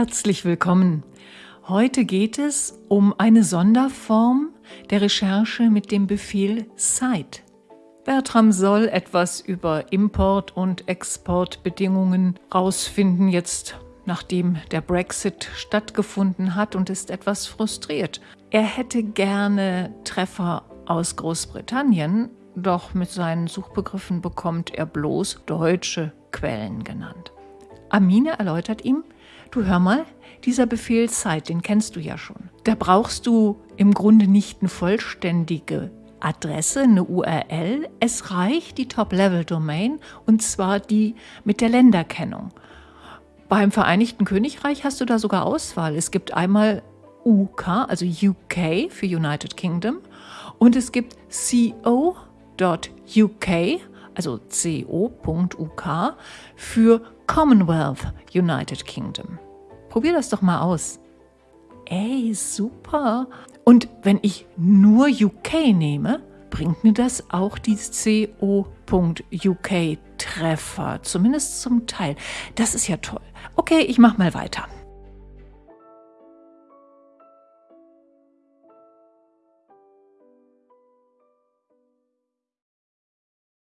Herzlich willkommen. Heute geht es um eine Sonderform der Recherche mit dem Befehl Cite. Bertram soll etwas über Import- und Exportbedingungen rausfinden, jetzt nachdem der Brexit stattgefunden hat und ist etwas frustriert. Er hätte gerne Treffer aus Großbritannien, doch mit seinen Suchbegriffen bekommt er bloß deutsche Quellen genannt. Amine erläutert ihm, du hör mal, dieser Befehl Cite, den kennst du ja schon. Da brauchst du im Grunde nicht eine vollständige Adresse, eine URL. Es reicht die Top-Level-Domain und zwar die mit der Länderkennung. Beim Vereinigten Königreich hast du da sogar Auswahl. Es gibt einmal UK, also UK für United Kingdom, und es gibt co.uk, also co.uk für Commonwealth United Kingdom. Probier das doch mal aus. Ey, super. Und wenn ich nur UK nehme, bringt mir das auch die co.uk Treffer, zumindest zum Teil. Das ist ja toll. Okay, ich mache mal weiter.